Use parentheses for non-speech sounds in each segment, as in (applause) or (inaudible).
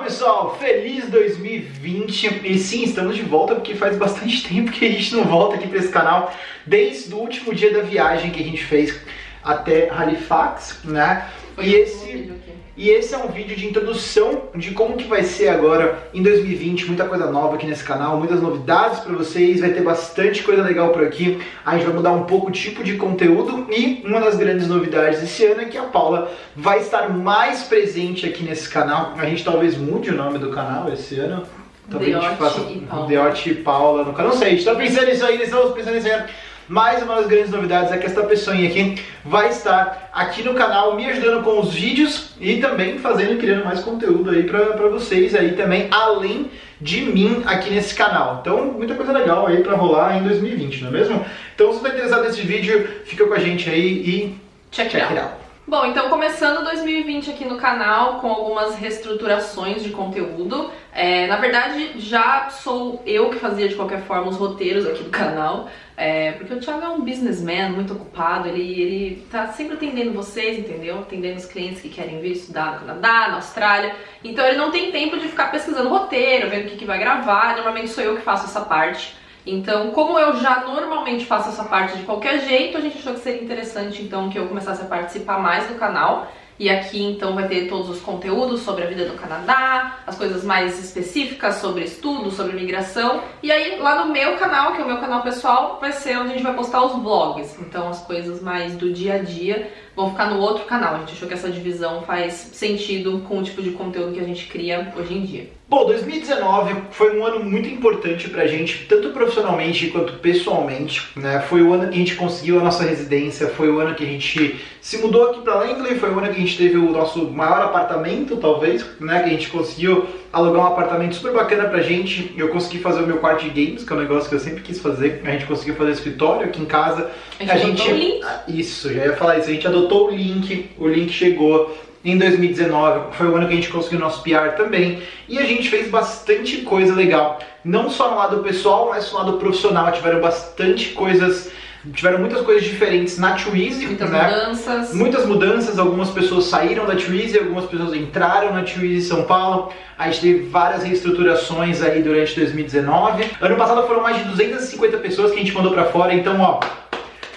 Fala pessoal, feliz 2020 e sim, estamos de volta porque faz bastante (laughs) tempo que a gente não volta aqui para esse canal desde o último dia da viagem que a gente fez até Halifax, né? Foi e esse. E esse é um vídeo de introdução de como que vai ser agora em 2020, muita coisa nova aqui nesse canal, muitas novidades para vocês, vai ter bastante coisa legal por aqui. A gente vai mudar um pouco o tipo de conteúdo e uma das grandes novidades desse ano é que a Paula vai estar mais presente aqui nesse canal. A gente talvez mude o nome do canal esse ano. Talvez a gente Deote faça e Paula. Deote e Paula no canal. Não sei, a gente tá pensando nisso aí, estamos pensando nisso aí. Mas uma das grandes novidades é que esta pessoinha aqui vai estar aqui no canal me ajudando com os vídeos e também fazendo e criando mais conteúdo aí pra, pra vocês aí também, além de mim aqui nesse canal. Então, muita coisa legal aí pra rolar em 2020, não é mesmo? Então, se você tá interessado nesse vídeo, fica com a gente aí e Check, check it it out. out. Bom, então começando 2020 aqui no canal com algumas reestruturações de conteúdo. É, na verdade, já sou eu que fazia de qualquer forma os roteiros aqui do canal, é, porque o Thiago é um businessman muito ocupado, ele, ele tá sempre atendendo vocês, entendeu? Atendendo os clientes que querem vir estudar no Canadá, na Austrália. Então ele não tem tempo de ficar pesquisando roteiro, vendo o que, que vai gravar. Normalmente sou eu que faço essa parte. Então, como eu já normalmente faço essa parte de qualquer jeito, a gente achou que seria interessante então que eu começasse a participar mais do canal. E aqui então vai ter todos os conteúdos sobre a vida do Canadá, as coisas mais específicas sobre estudo, sobre migração. E aí lá no meu canal, que é o meu canal pessoal, vai ser onde a gente vai postar os vlogs. Então as coisas mais do dia a dia vão ficar no outro canal. A gente achou que essa divisão faz sentido com o tipo de conteúdo que a gente cria hoje em dia. Bom, 2019 foi um ano muito importante pra gente, tanto profissionalmente quanto pessoalmente, né? Foi o ano que a gente conseguiu a nossa residência, foi o ano que a gente se mudou aqui pra Langley, foi o ano que a gente teve o nosso maior apartamento, talvez, né? Que a gente conseguiu alugar um apartamento super bacana pra gente. Eu consegui fazer o meu quarto de games, que é um negócio que eu sempre quis fazer. A gente conseguiu fazer escritório aqui em casa. A gente botou o link. Ah, Isso, já ia falar isso. A gente adotou o link, o link chegou em 2019, foi o ano que a gente conseguiu nosso PR também, e a gente fez bastante coisa legal, não só no lado pessoal, mas no lado profissional, tiveram bastante coisas, tiveram muitas coisas diferentes na Twizy, Muitas né? mudanças. Muitas mudanças, algumas pessoas saíram da Twizy, algumas pessoas entraram na Twizy São Paulo. A gente teve várias reestruturações aí durante 2019. Ano passado foram mais de 250 pessoas que a gente mandou pra fora, então ó,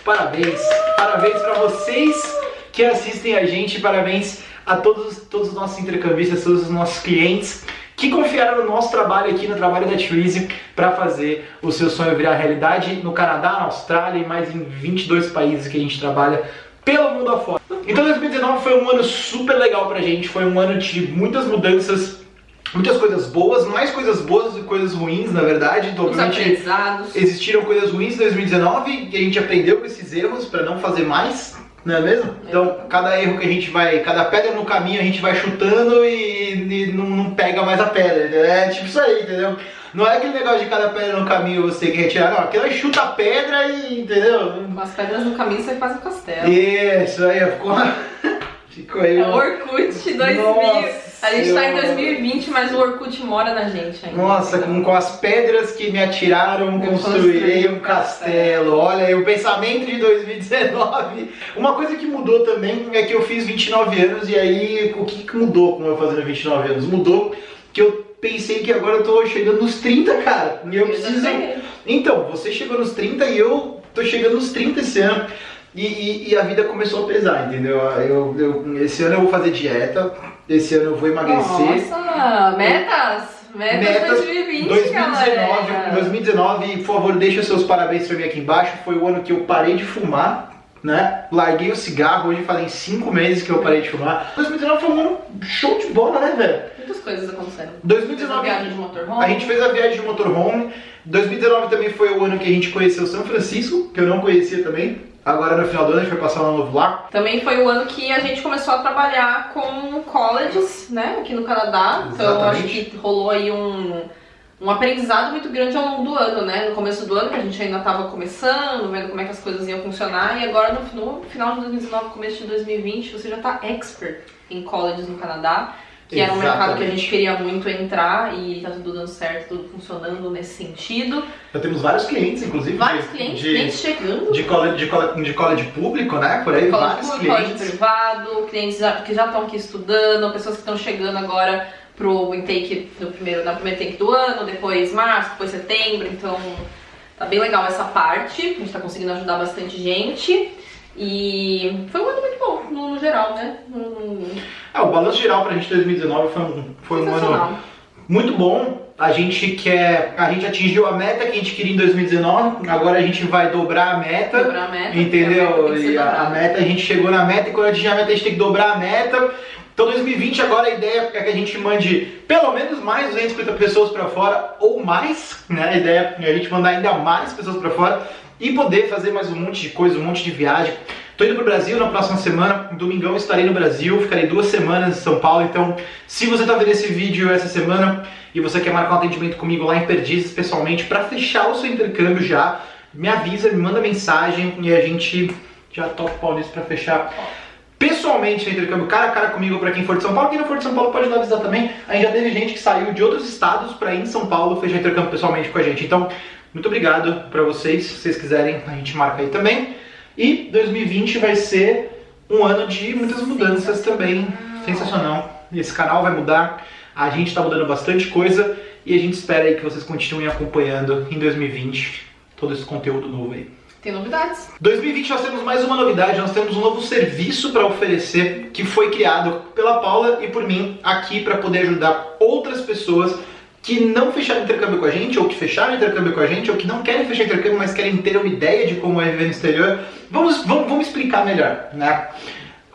parabéns. Parabéns pra vocês que assistem a gente, parabéns a todos, todos os nossos intercambistas, todos os nossos clientes que confiaram no nosso trabalho aqui, no trabalho da Twizy, para fazer o seu sonho virar realidade no Canadá, na Austrália e mais em 22 países que a gente trabalha pelo mundo afora. Então 2019 foi um ano super legal pra gente, foi um ano de muitas mudanças, muitas coisas boas, mais coisas boas do que coisas ruins, na verdade. Então, Os existiram coisas ruins em 2019 e a gente aprendeu com esses erros para não fazer mais, não é mesmo? Então, cada erro que a gente vai, cada pedra no caminho a gente vai chutando e, e não, não pega mais a pedra, entendeu? É tipo isso aí, entendeu? Não é aquele negócio de cada pedra no caminho você que retirar, não, aquilo é chuta a pedra e, entendeu? Com as pedras no caminho você faz um castelo. Isso aí, ficou, (laughs) ficou aí. É Orkut 2000. Nossa a gente tá em Senhora. 2020, mas o Orkut mora na gente ainda. Nossa, com, com as pedras que me atiraram, Eu construirei um castelo. Olha aí, o pensamento de 2019. Uma coisa que mudou também é que eu fiz 29 anos e aí o que, mudou com eu fazendo 29 anos? Mudou que eu pensei que agora eu tô chegando nos 30, cara. E eu Eu preciso. Então, você chegou nos 30 e eu tô chegando nos 30 esse ano. E, e- e a vida começou a pesar, entendeu? Eu, eu- esse ano eu vou fazer dieta, esse ano eu vou emagrecer. Nossa, metas! Metas, Metas 2020, 2019, galera. 2019, por favor, deixa seus parabéns pra mim aqui embaixo. Foi o ano que eu parei de fumar, né? Larguei o cigarro, hoje fazem 5 meses que eu parei de fumar. 2019 foi um ano show de bola, né, velho? Muitas coisas aconteceram. Fez a 2019 viagem de motorhome. a gente fez a viagem de motorhome. 2019 também foi o ano que a gente conheceu São Francisco, que eu não conhecia também. Agora no final do ano a gente vai passar um ano novo lá. Também foi o ano que a gente começou a trabalhar com colleges, né, aqui no Canadá. Então acho Exatamente. que rolou aí um, um aprendizado muito grande ao longo do ano, né? No começo do ano, que a gente ainda estava começando, vendo como é que as coisas iam funcionar. E agora no, no final de 2019, começo de 2020, você já está expert em colleges no Canadá. Que era um mercado que a Exatamente. gente queria muito entrar e tá tudo dando certo, tudo funcionando nesse sentido. Já temos vários clientes, inclusive. Vários de- clientes, de, clientes chegando. de, college, de, college, de college público, né? Por aí, College vários público, college clientes. privado, clientes que já estão aqui estudando, pessoas que estão chegando agora pro intake no primeiro, na primeira intake do ano, depois março, depois setembro, então tá bem legal essa parte, a gente tá conseguindo ajudar bastante gente. E foi um ano muito bom, no, no geral, né? No... É, o balanço geral pra gente 2019 foi um, foi um ano muito bom. A gente quer. A gente atingiu a meta que a gente queria em 2019. Agora a gente vai dobrar a meta. Dobrar a meta. Entendeu? A meta e a, a, meta, a gente chegou na meta e quando atingir a meta a gente tem que dobrar a meta. Então 2020 agora a ideia é que a gente mande pelo menos mais 250 pessoas para fora ou mais, né? A ideia é a gente mandar ainda mais pessoas para fora e poder fazer mais um monte de coisa, um monte de viagem. Tô indo pro Brasil na próxima semana, domingão estarei no Brasil, ficarei duas semanas em São Paulo, então se você tá vendo esse vídeo essa semana e você quer marcar um atendimento comigo lá em Perdizes pessoalmente para fechar o seu intercâmbio já, me avisa, me manda mensagem e a gente já toca o pau nisso pra fechar pessoalmente no intercâmbio cara a cara comigo para quem for de São Paulo. Quem não for de São Paulo pode nos avisar também. A gente já teve gente que saiu de outros estados para ir em São Paulo fechar intercâmbio pessoalmente com a gente. Então, muito obrigado para vocês. Se vocês quiserem, a gente marca aí também. E 2020 vai ser um ano de muitas mudanças também. Sensacional. Esse canal vai mudar. A gente está mudando bastante coisa e a gente espera aí que vocês continuem acompanhando em 2020 todo esse conteúdo novo aí. Tem novidades. 2020 nós temos mais uma novidade, nós temos um novo serviço para oferecer que foi criado pela Paula e por mim aqui para poder ajudar outras pessoas que não fecharam intercâmbio com a gente, ou que fecharam intercâmbio com a gente, ou que não querem fechar intercâmbio, mas querem ter uma ideia de como é viver no exterior. Vamos, vamos, vamos explicar melhor, né?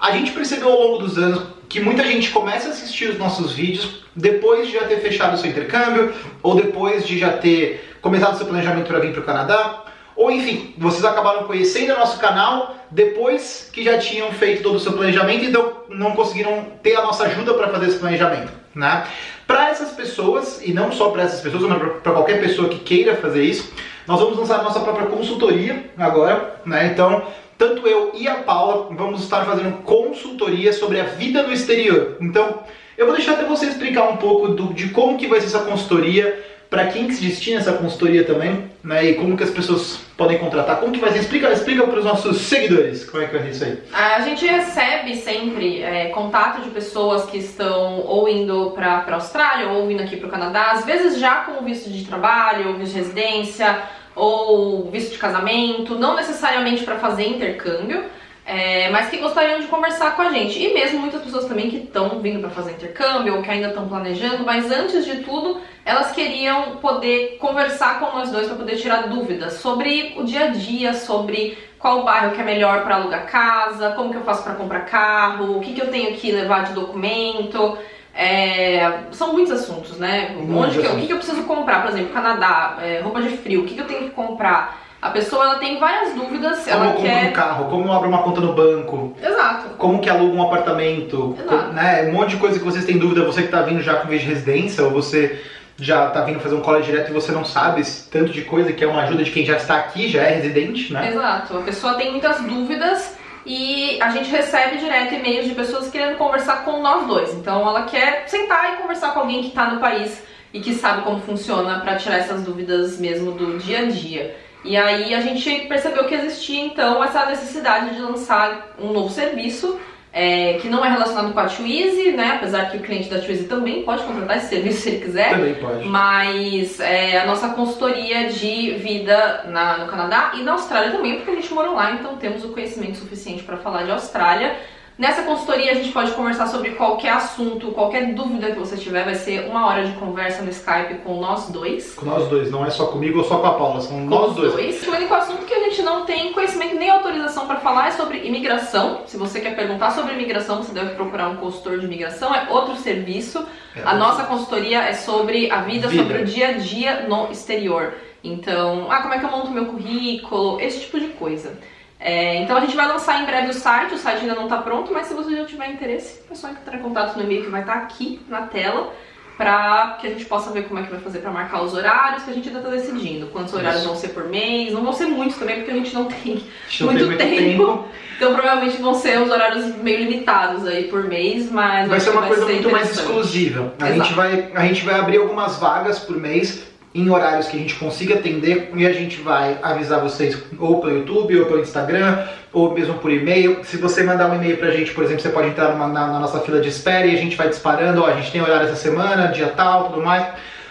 A gente percebeu ao longo dos anos que muita gente começa a assistir os nossos vídeos depois de já ter fechado o seu intercâmbio, ou depois de já ter começado o seu planejamento para vir para o Canadá, ou enfim, vocês acabaram conhecendo o nosso canal depois que já tinham feito todo o seu planejamento, então não conseguiram ter a nossa ajuda para fazer esse planejamento. Né? Para essas pessoas, e não só para essas pessoas, mas para qualquer pessoa que queira fazer isso, nós vamos lançar a nossa própria consultoria agora. Né? Então, tanto eu e a Paula vamos estar fazendo consultoria sobre a vida no exterior. Então, eu vou deixar até você explicar um pouco do, de como que vai ser essa consultoria, para quem que se destina essa consultoria também, né? E como que as pessoas podem contratar? Como que vai ser? Explica, explica para os nossos seguidores como é que vai ser isso aí. A gente recebe sempre é, contato de pessoas que estão ou indo para a Austrália ou vindo aqui para o Canadá, às vezes já com visto de trabalho, visto de residência ou visto de casamento, não necessariamente para fazer intercâmbio, é, mas que gostariam de conversar com a gente. E mesmo muitas pessoas também que estão vindo para fazer intercâmbio ou que ainda estão planejando, mas antes de tudo, elas queriam poder conversar com nós dois para poder tirar dúvidas sobre o dia a dia, sobre qual bairro que é melhor para alugar casa, como que eu faço para comprar carro, o que, que eu tenho que levar de documento. É, são muitos assuntos, né? Onde que eu, o que, que eu preciso comprar, por exemplo, Canadá, é, roupa de frio, o que, que eu tenho que comprar? A pessoa ela tem várias dúvidas. Como ela eu compro quer... um carro, como eu abro uma conta no banco. Exato. Como que aluga um apartamento. Exato. né? Um monte de coisa que vocês têm dúvida, você que está vindo já com vez de residência, ou você já está vindo fazer um college direto e você não sabe esse tanto de coisa que é uma ajuda de quem já está aqui, já é residente, né? Exato. A pessoa tem muitas dúvidas e a gente recebe direto e-mails de pessoas querendo conversar com nós dois. Então ela quer sentar e conversar com alguém que está no país e que sabe como funciona para tirar essas dúvidas mesmo do dia a dia. E aí a gente percebeu que existia então essa necessidade de lançar um novo serviço é, que não é relacionado com a Twizy, né? Apesar que o cliente da Twizy também pode contratar esse (laughs) serviço se ele quiser. Também pode. Mas é, a nossa consultoria de vida na, no Canadá e na Austrália também, porque a gente mora lá, então temos o conhecimento suficiente para falar de Austrália. Nessa consultoria a gente pode conversar sobre qualquer assunto, qualquer dúvida que você tiver, vai ser uma hora de conversa no Skype com nós dois. Com nós dois, não é só comigo ou só com a Paula, são Com nós dois. dois. O único assunto que a gente não tem conhecimento nem autorização para falar é sobre imigração. Se você quer perguntar sobre imigração, você deve procurar um consultor de imigração, é outro serviço. É, a nossa consultoria é sobre a vida, Vida. sobre o dia a dia no exterior. Então, ah, como é que eu monto meu currículo, esse tipo de coisa. É, então a gente vai lançar em breve o site, o site ainda não está pronto, mas se você já tiver interesse, é só entrar em contato no e-mail que vai estar aqui na tela para que a gente possa ver como é que vai fazer para marcar os horários que a gente ainda está decidindo. Quantos horários Isso. vão ser por mês, não vão ser muitos também porque a gente não tem não muito, tem tempo. Então provavelmente vão ser os horários meio limitados aí por mês, mas Vai ser uma coisa muito mais exclusiva. A Exato. gente, vai, a gente vai abrir algumas vagas por mês em horários que a gente consiga atender e a gente vai avisar vocês ou pelo YouTube, ou pelo Instagram, ou mesmo por e-mail. Se você mandar um e-mail pra gente, por exemplo, você pode entrar numa, na, na, nossa fila de espera e a gente vai disparando, ó, a gente tem horário essa semana, dia tal, tudo mais.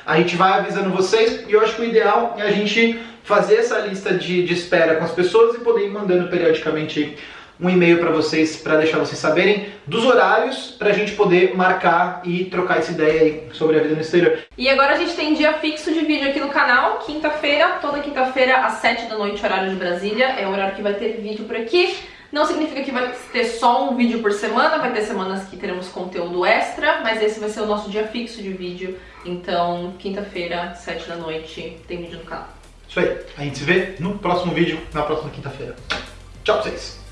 A gente vai avisando vocês e eu acho que o ideal é a gente fazer essa lista de, de espera com as pessoas e poder ir mandando periodicamente um e-mail para vocês, para deixar vocês saberem dos horários, para a gente poder marcar e trocar essa ideia aí sobre a vida no exterior. E agora a gente tem dia fixo de vídeo aqui no canal, quinta-feira, toda quinta-feira às 7 da noite, horário de Brasília, é o horário que vai ter vídeo por aqui. Não significa que vai ter só um vídeo por semana, vai ter semanas que teremos conteúdo extra, mas esse vai ser o nosso dia fixo de vídeo. Então, quinta-feira, 7 da noite, tem vídeo no canal. Isso aí. A gente se vê no próximo vídeo, na próxima quinta-feira. Tchau pra vocês!